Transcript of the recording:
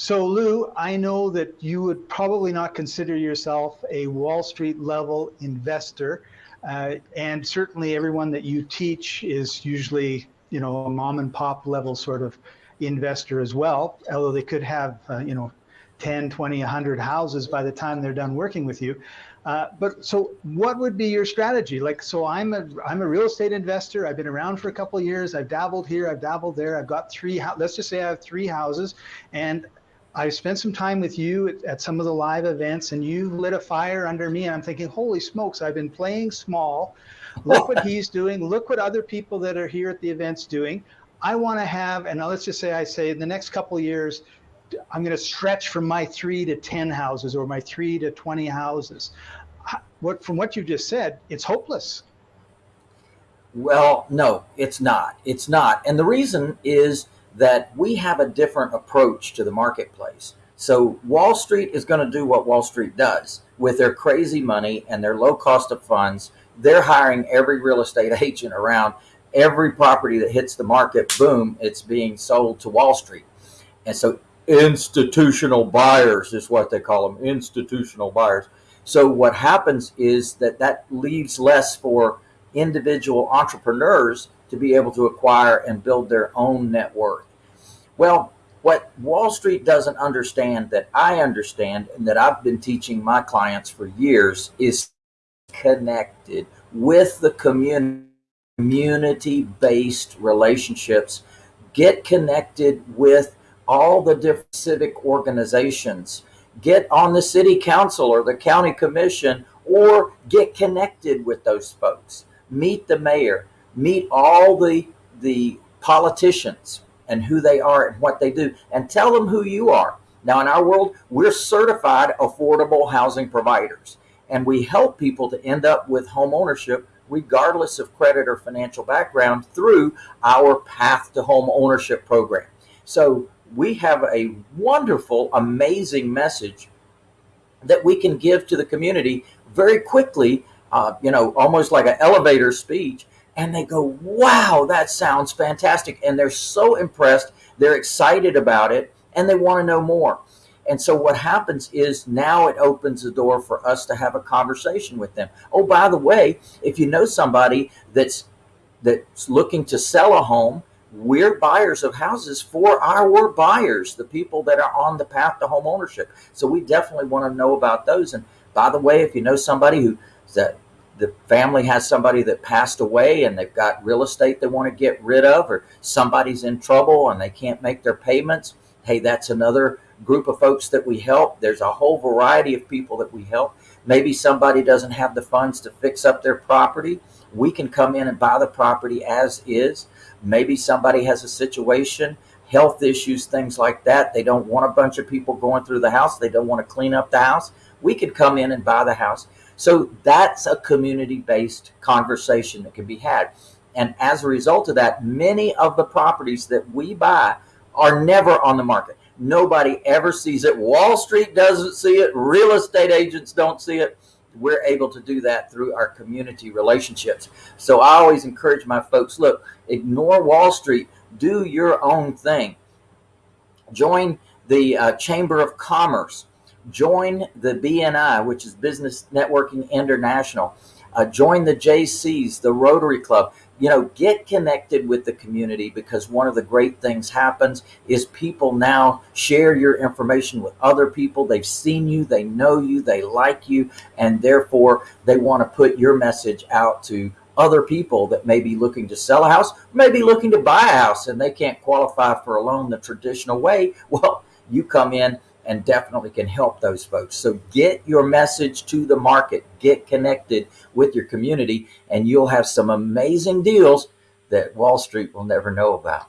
So Lou, I know that you would probably not consider yourself a Wall Street level investor. Uh, and certainly everyone that you teach is usually, you know, a mom and pop level sort of investor as well, although they could have, uh, you know, 10, 20, 100 houses by the time they're done working with you. Uh, but so what would be your strategy? Like, so I'm a, I'm a real estate investor. I've been around for a couple years. I've dabbled here. I've dabbled there. I've got three, let's just say I have three houses and I spent some time with you at, at, some of the live events and you've lit a fire under me and I'm thinking, holy smokes, I've been playing small. Look what he's doing. Look what other people that are here at the events doing. I want to have, and let's just say I say in the next couple years, I'm going to stretch from my three to 10 houses or my three to 20 houses. What, from what you just said, it's hopeless. Well, no, it's not. It's not. And the reason is that we have a different approach to the marketplace. So Wall Street is going to do what Wall Street does with their crazy money and their low cost of funds. They're hiring every real estate agent around every property that hits the market. Boom, it's being sold to Wall Street. And so institutional buyers is what they call them, institutional buyers. So what happens is that that leaves less for individual entrepreneurs to be able to acquire and build their own net worth. Well, what Wall Street doesn't understand that I understand and that I've been teaching my clients for years is connected with the community community-based relationships. Get connected with all the different civic organizations. Get on the city council or the county commission or get connected with those folks. Meet the mayor. Meet all the the politicians and who they are and what they do and tell them who you are. Now in our world, we're certified affordable housing providers and we help people to end up with home ownership regardless of credit or financial background through our path to home ownership program. So we have a wonderful, amazing message that we can give to the community very quickly, uh, you know, almost like an elevator speech and they go, wow, that sounds fantastic. And they're so impressed, they're excited about it, and they want to know more. And so what happens is now it opens the door for us to have a conversation with them. Oh, by the way, if you know somebody that's that's looking to sell a home, we're buyers of houses for our buyers, the people that are on the path to home ownership. So we definitely want to know about those. And by the way, if you know somebody who that the family has somebody that passed away and they've got real estate they want to get rid of, or somebody's in trouble and they can't make their payments, hey, that's another group of folks that we help. There's a whole variety of people that we help. Maybe somebody doesn't have the funds to fix up their property. We can come in and buy the property as is. Maybe somebody has a situation, health issues, things like that. They don't want a bunch of people going through the house. They don't want to clean up the house. We could come in and buy the house. So that's a community-based conversation that can be had. And as a result of that, many of the properties that we buy are never on the market. Nobody ever sees it. Wall Street doesn't see it. Real estate agents don't see it. We're able to do that through our community relationships. So I always encourage my folks, look, ignore Wall Street. Do your own thing. Join the uh, Chamber of Commerce join the BNI, which is Business Networking International. Uh, join the Jaycees, the Rotary Club. You know, get connected with the community because one of the great things happens is people now share your information with other people. They've seen you, they know you, they like you, and therefore they want to put your message out to other people that may be looking to sell a house, maybe looking to buy a house and they can't qualify for a loan the traditional way. Well, you come in and definitely can help those folks. So get your message to the market, get connected with your community, and you'll have some amazing deals that Wall Street will never know about.